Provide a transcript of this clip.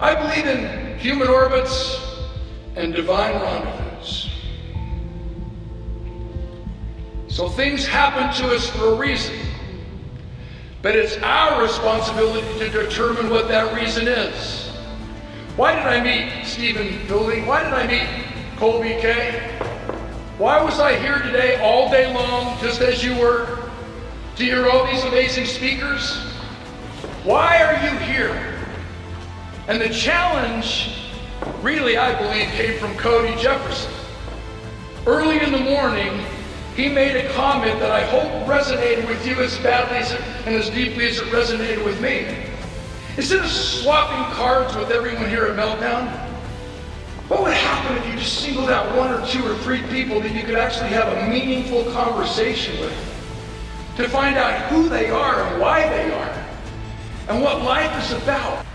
I believe in human orbits and divine rendezvous. So things happen to us for a reason. But it's our responsibility to determine what that reason is. Why did I meet Stephen Fielding? Why did I meet Colby Kay? Why was I here today all day long, just as you were, to hear all these amazing speakers? Why are you here? And the challenge, really, I believe, came from Cody Jefferson. Early in the morning, he made a comment that I hope resonated with you as badly as it, and as deeply as it resonated with me. Instead of swapping cards with everyone here at Meltdown, what would happen if you just singled out one or two or three people that you could actually have a meaningful conversation with to find out who they are and why they are and what life is about?